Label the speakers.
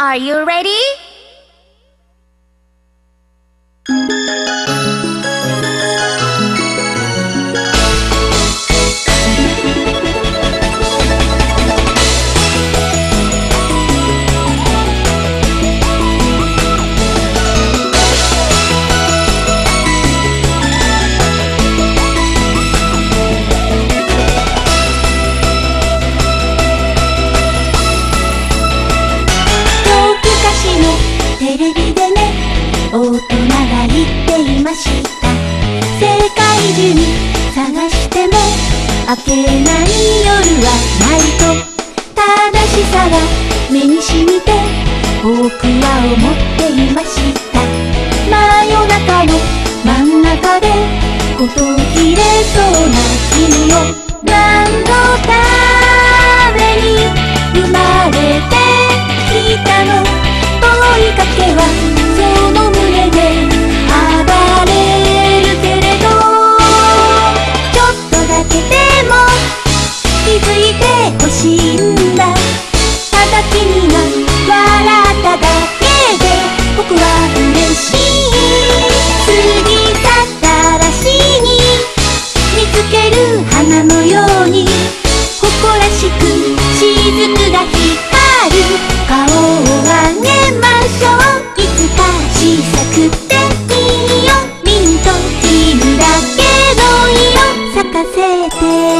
Speaker 1: Are you ready?
Speaker 2: テレビでね大人が言っていました。世界中に探しても明けない夜はないと正しさが目にしみて僕は思っていました。真夜中の真ん中でこと切れそうな君をい